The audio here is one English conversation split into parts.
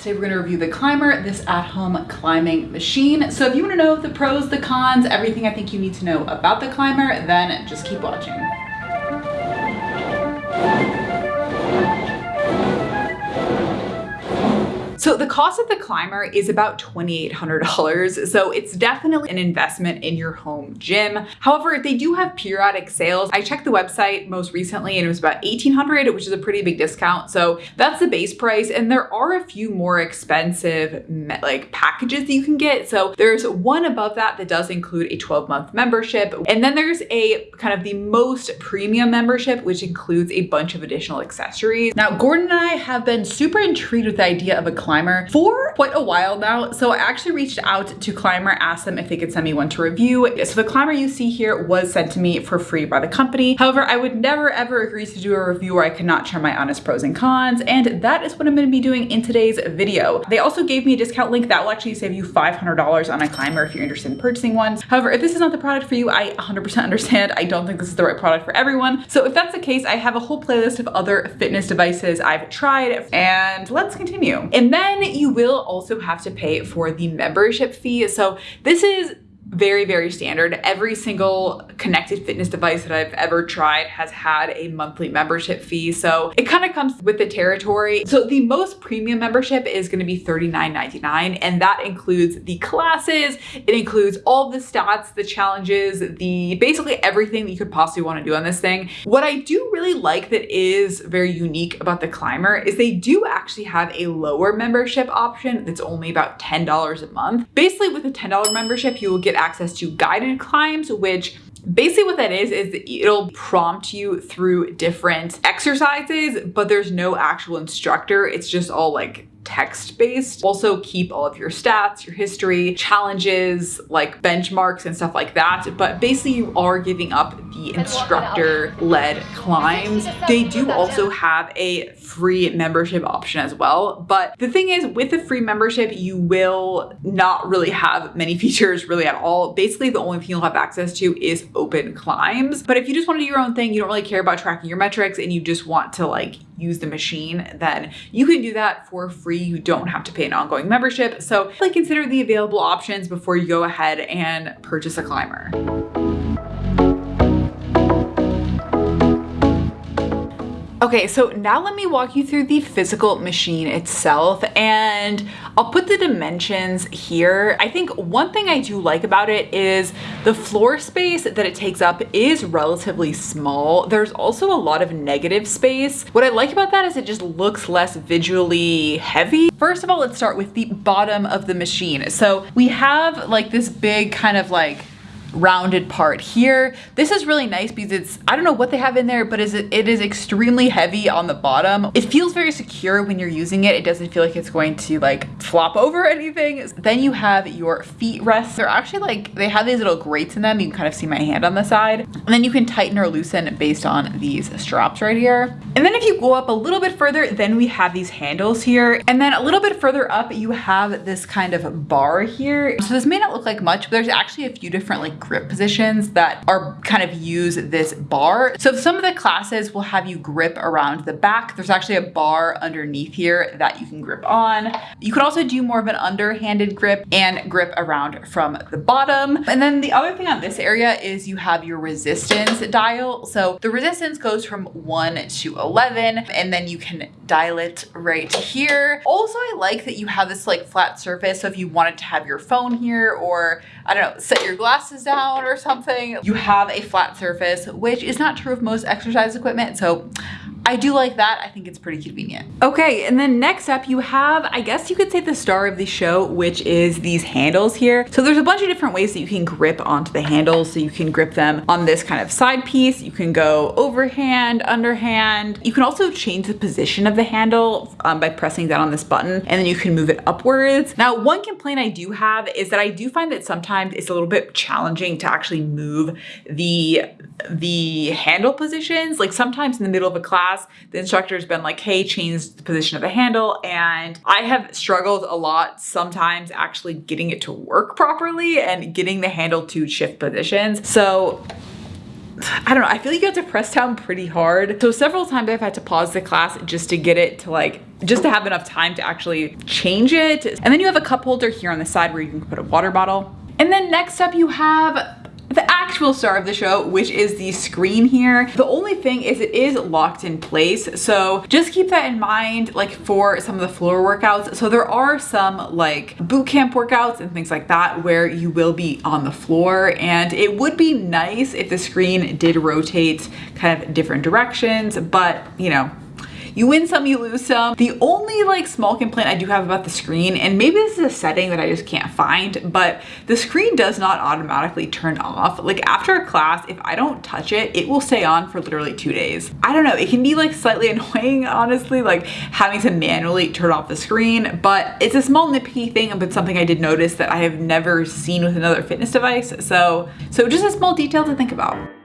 Today we're gonna review the Climber, this at-home climbing machine. So if you wanna know the pros, the cons, everything I think you need to know about the Climber, then just keep watching. So the cost of the climber is about $2,800. So it's definitely an investment in your home gym. However, they do have periodic sales. I checked the website most recently and it was about 1800 which is a pretty big discount. So that's the base price. And there are a few more expensive like packages that you can get. So there's one above that that does include a 12 month membership. And then there's a kind of the most premium membership, which includes a bunch of additional accessories. Now, Gordon and I have been super intrigued with the idea of a Climbr for quite a while now. So I actually reached out to Climber, asked them if they could send me one to review. So the Climber you see here was sent to me for free by the company. However, I would never ever agree to do a review where I could not share my honest pros and cons. And that is what I'm gonna be doing in today's video. They also gave me a discount link that will actually save you $500 on a Climber if you're interested in purchasing one. However, if this is not the product for you, I 100% understand. I don't think this is the right product for everyone. So if that's the case, I have a whole playlist of other fitness devices I've tried and let's continue. And then you will also have to pay for the membership fee. So this is very, very standard. Every single connected fitness device that I've ever tried has had a monthly membership fee. So it kind of comes with the territory. So the most premium membership is going to be $39.99 and that includes the classes. It includes all the stats, the challenges, the basically everything that you could possibly want to do on this thing. What I do really like that is very unique about the climber is they do actually have a lower membership option that's only about $10 a month. Basically with a $10 membership, you will get access to guided climbs, which Basically what that is, is it'll prompt you through different exercises, but there's no actual instructor. It's just all like text-based. Also keep all of your stats, your history, challenges, like benchmarks and stuff like that. But basically you are giving up the instructor-led climbs. They do also have a free membership option as well. But the thing is with the free membership, you will not really have many features really at all. Basically, the only thing you'll have access to is open climbs. But if you just want to do your own thing, you don't really care about tracking your metrics and you just want to like use the machine, then you can do that for free. You don't have to pay an ongoing membership. So like consider the available options before you go ahead and purchase a Climbr. Okay, so now let me walk you through the physical machine itself and I'll put the dimensions here. I think one thing I do like about it is the floor space that it takes up is relatively small. There's also a lot of negative space. What I like about that is it just looks less visually heavy. First of all, let's start with the bottom of the machine. So we have like this big kind of like rounded part here. This is really nice because it's, I don't know what they have in there, but is it, it is extremely heavy on the bottom. It feels very secure when you're using it. It doesn't feel like it's going to like flop over anything. Then you have your feet rests. They're actually like, they have these little grates in them. You can kind of see my hand on the side. And then you can tighten or loosen based on these straps right here. And then if you go up a little bit further, then we have these handles here. And then a little bit further up, you have this kind of bar here. So this may not look like much, but there's actually a few different like grip positions that are kind of use this bar. So some of the classes will have you grip around the back. There's actually a bar underneath here that you can grip on. You could also do more of an underhanded grip and grip around from the bottom. And then the other thing on this area is you have your resistance dial. So the resistance goes from one to 11 and then you can dial it right here. Also, I like that you have this like flat surface. So if you wanted to have your phone here or I don't know, set your glasses down or something, you have a flat surface, which is not true of most exercise equipment. So I do like that. I think it's pretty convenient. Okay, and then next up you have, I guess you could say the star of the show, which is these handles here. So there's a bunch of different ways that you can grip onto the handles. So you can grip them on this kind of side piece. You can go overhand, underhand. You can also change the position of the handle um, by pressing down on this button and then you can move it upwards. Now, one complaint I do have is that I do find that sometimes it's a little bit challenging to actually move the, the handle positions. Like sometimes in the middle of a class, class, the instructor's been like, hey, change the position of the handle. And I have struggled a lot sometimes actually getting it to work properly and getting the handle to shift positions. So I don't know, I feel like you have to press down pretty hard. So several times I've had to pause the class just to get it to like, just to have enough time to actually change it. And then you have a cup holder here on the side where you can put a water bottle. And then next up you have actual star of the show, which is the screen here. The only thing is it is locked in place. So just keep that in mind, like for some of the floor workouts. So there are some like boot camp workouts and things like that where you will be on the floor and it would be nice if the screen did rotate kind of different directions, but you know, you win some, you lose some. The only like small complaint I do have about the screen, and maybe this is a setting that I just can't find, but the screen does not automatically turn off. Like after a class, if I don't touch it, it will stay on for literally two days. I don't know, it can be like slightly annoying, honestly, like having to manually turn off the screen, but it's a small nitpicky thing, but something I did notice that I have never seen with another fitness device. So, so just a small detail to think about.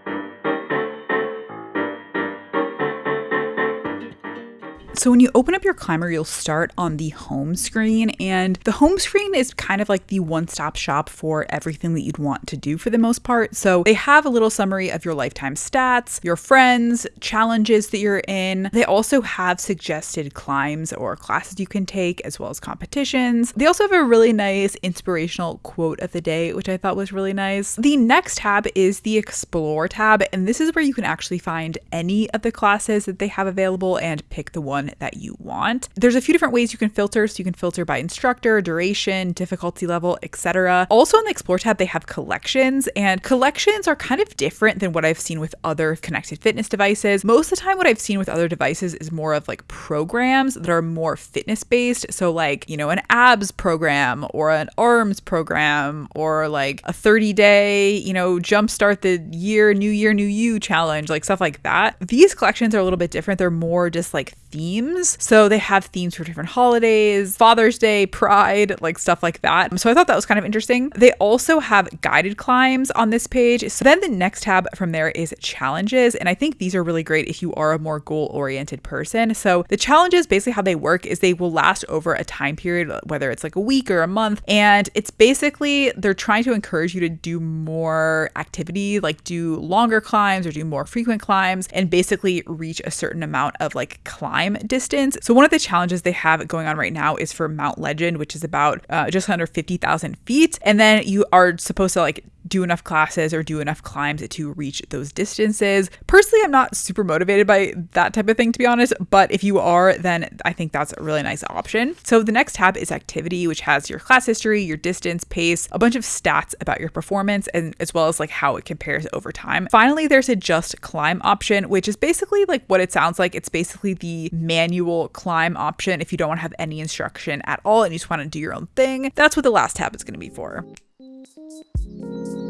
So when you open up your climber, you'll start on the home screen and the home screen is kind of like the one-stop shop for everything that you'd want to do for the most part. So they have a little summary of your lifetime stats, your friends, challenges that you're in. They also have suggested climbs or classes you can take as well as competitions. They also have a really nice inspirational quote of the day, which I thought was really nice. The next tab is the explore tab and this is where you can actually find any of the classes that they have available and pick the one that you want. There's a few different ways you can filter. So you can filter by instructor, duration, difficulty level, etc. Also in the Explore tab, they have collections and collections are kind of different than what I've seen with other connected fitness devices. Most of the time, what I've seen with other devices is more of like programs that are more fitness based. So like, you know, an abs program or an arms program or like a 30 day, you know, jumpstart the year, new year, new you challenge, like stuff like that. These collections are a little bit different. They're more just like themes. So they have themes for different holidays, Father's Day, Pride, like stuff like that. So I thought that was kind of interesting. They also have guided climbs on this page. So then the next tab from there is challenges. And I think these are really great if you are a more goal oriented person. So the challenges, basically how they work is they will last over a time period, whether it's like a week or a month. And it's basically they're trying to encourage you to do more activity, like do longer climbs or do more frequent climbs and basically reach a certain amount of like climb distance. So, one of the challenges they have going on right now is for Mount Legend, which is about uh, just under 50,000 feet. And then you are supposed to like do enough classes or do enough climbs to reach those distances. Personally, I'm not super motivated by that type of thing, to be honest, but if you are, then I think that's a really nice option. So the next tab is activity, which has your class history, your distance, pace, a bunch of stats about your performance, and as well as like how it compares over time. Finally, there's a just climb option, which is basically like what it sounds like. It's basically the manual climb option if you don't want to have any instruction at all and you just want to do your own thing. That's what the last tab is going to be for. Thank you.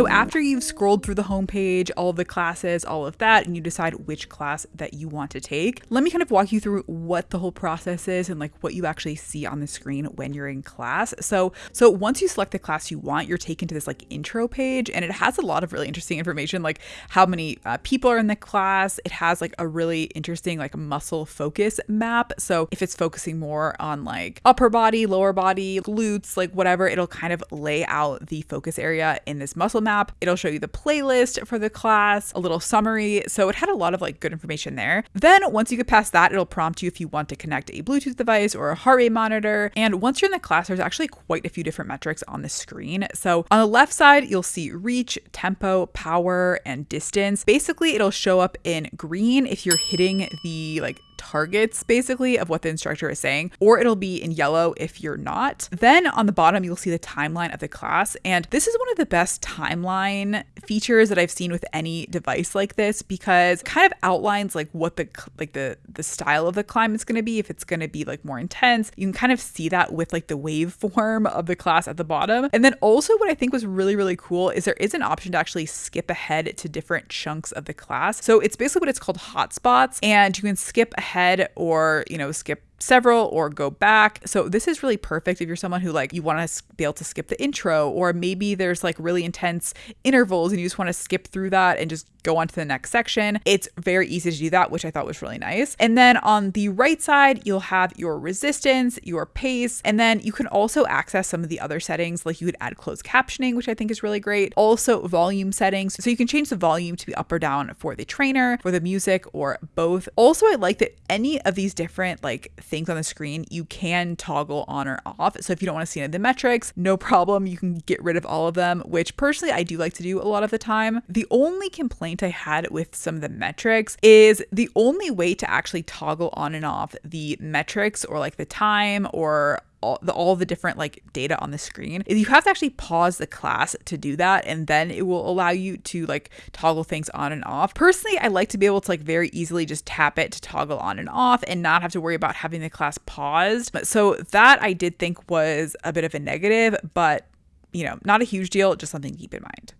So after you've scrolled through the homepage, all of the classes, all of that, and you decide which class that you want to take, let me kind of walk you through what the whole process is and like what you actually see on the screen when you're in class. So, so once you select the class you want, you're taken to this like intro page and it has a lot of really interesting information like how many uh, people are in the class. It has like a really interesting like muscle focus map. So if it's focusing more on like upper body, lower body, glutes, like whatever, it'll kind of lay out the focus area in this muscle map map. It'll show you the playlist for the class, a little summary. So it had a lot of like good information there. Then once you get past that, it'll prompt you if you want to connect a Bluetooth device or a heart rate monitor. And once you're in the class, there's actually quite a few different metrics on the screen. So on the left side, you'll see reach, tempo, power, and distance. Basically, it'll show up in green if you're hitting the like targets basically of what the instructor is saying, or it'll be in yellow if you're not. Then on the bottom, you'll see the timeline of the class. And this is one of the best timeline features that I've seen with any device like this because kind of outlines like what the like the the style of the climb is going to be if it's going to be like more intense. You can kind of see that with like the waveform of the class at the bottom. And then also what I think was really really cool is there is an option to actually skip ahead to different chunks of the class. So it's basically what it's called hotspots and you can skip ahead ahead or, you know, skip several or go back. So this is really perfect if you're someone who like you want to be able to skip the intro or maybe there's like really intense intervals and you just want to skip through that and just go on to the next section. It's very easy to do that, which I thought was really nice. And then on the right side, you'll have your resistance, your pace, and then you can also access some of the other settings like you could add closed captioning, which I think is really great. Also volume settings. So you can change the volume to be up or down for the trainer, for the music, or both. Also, I like that any of these different like things on the screen, you can toggle on or off. So if you don't want to see any of the metrics, no problem. You can get rid of all of them, which personally I do like to do a lot of the time. The only complaint I had with some of the metrics is the only way to actually toggle on and off the metrics or like the time or all the, all the different like data on the screen is you have to actually pause the class to do that and then it will allow you to like toggle things on and off. Personally i like to be able to like very easily just tap it to toggle on and off and not have to worry about having the class paused. So that i did think was a bit of a negative but you know not a huge deal just something to keep in mind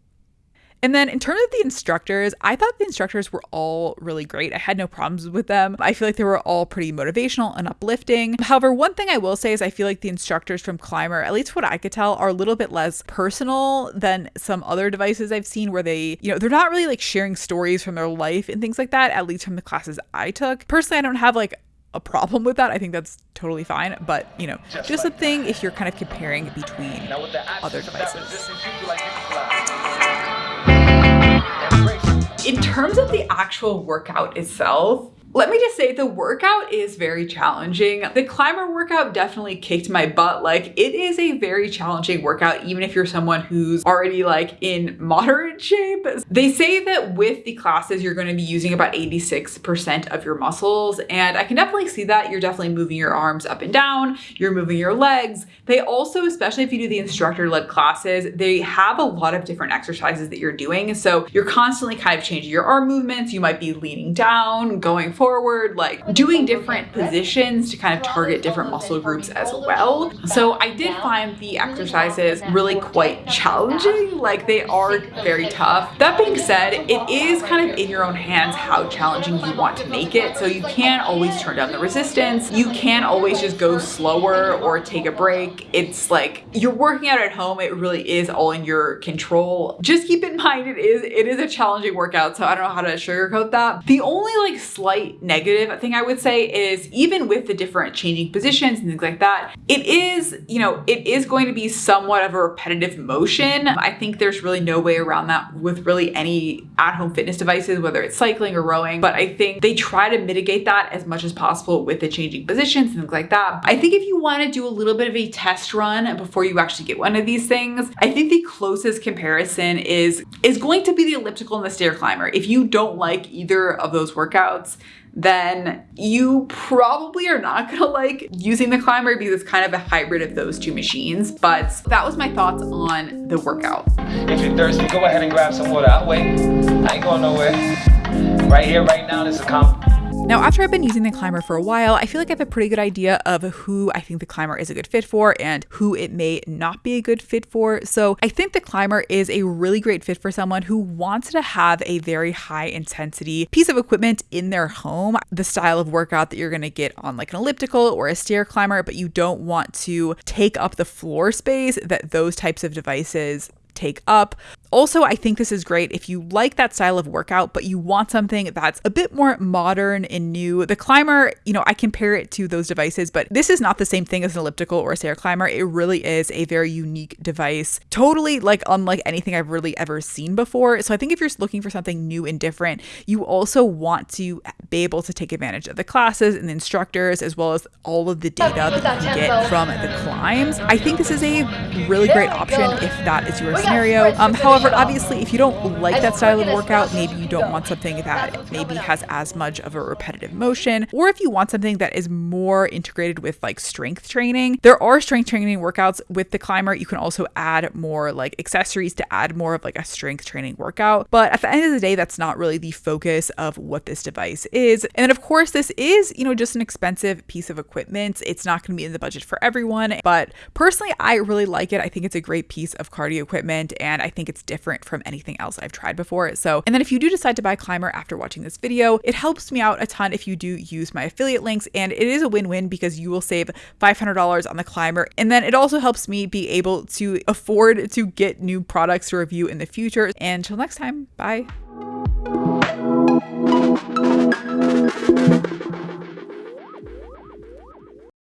and then in terms of the instructors, I thought the instructors were all really great. I had no problems with them. I feel like they were all pretty motivational and uplifting. However, one thing I will say is I feel like the instructors from Climber, at least what I could tell, are a little bit less personal than some other devices I've seen where they, you know, they're not really like sharing stories from their life and things like that, at least from the classes I took. Personally, I don't have like a problem with that. I think that's totally fine. But, you know, just, just like a thing if you're kind of comparing between other devices. In terms of the actual workout itself, let me just say the workout is very challenging. The climber workout definitely kicked my butt. Like it is a very challenging workout, even if you're someone who's already like in moderate shape. They say that with the classes, you're going to be using about 86% of your muscles. And I can definitely see that. You're definitely moving your arms up and down. You're moving your legs. They also, especially if you do the instructor led classes, they have a lot of different exercises that you're doing. So you're constantly kind of changing your arm movements. You might be leaning down, going forward, like doing different positions to kind of target different muscle groups as well. So I did find the exercises really quite challenging. Like they are very tough. That being said, it is kind of in your own hands how challenging you want to make it. So you can always turn down the resistance. You can always just go slower or take a break. It's like you're working out at home. It really is all in your control. Just keep in mind it is it is a challenging workout. So I don't know how to sugarcoat that. The only like slight negative thing I would say is even with the different changing positions and things like that, it is, you know, it is going to be somewhat of a repetitive motion. I think there's really no way around that with really any at-home fitness devices, whether it's cycling or rowing. But I think they try to mitigate that as much as possible with the changing positions and things like that. I think if you want to do a little bit of a test run before you actually get one of these things, I think the closest comparison is, is going to be the elliptical and the stair climber. If you don't like either of those workouts, then you probably are not gonna like using the climber because it's kind of a hybrid of those two machines. But that was my thoughts on the workout. If you're thirsty, go ahead and grab some water. I'll wait. I ain't going nowhere. Right here, right now, this is a comp now, after I've been using the climber for a while, I feel like I have a pretty good idea of who I think the climber is a good fit for and who it may not be a good fit for. So I think the climber is a really great fit for someone who wants to have a very high intensity piece of equipment in their home, the style of workout that you're going to get on like an elliptical or a stair climber, but you don't want to take up the floor space that those types of devices take up. Also, I think this is great if you like that style of workout, but you want something that's a bit more modern and new. The climber, you know, I compare it to those devices, but this is not the same thing as an elliptical or a stair climber. It really is a very unique device, totally like unlike anything I've really ever seen before. So I think if you're looking for something new and different, you also want to be able to take advantage of the classes and the instructors as well as all of the data that you get from the climbs. I think this is a really great option if that is your scenario. Um, however, However, obviously, if you don't like that style of workout, maybe you don't want something that maybe has as much of a repetitive motion, or if you want something that is more integrated with like strength training, there are strength training workouts with the climber. You can also add more like accessories to add more of like a strength training workout. But at the end of the day, that's not really the focus of what this device is. And then, of course, this is, you know, just an expensive piece of equipment. It's not going to be in the budget for everyone. But personally, I really like it. I think it's a great piece of cardio equipment and I think it's different from anything else I've tried before. So, and then if you do decide to buy Climber after watching this video, it helps me out a ton if you do use my affiliate links. And it is a win-win because you will save $500 on the Climber. And then it also helps me be able to afford to get new products to review in the future. And until next time, bye.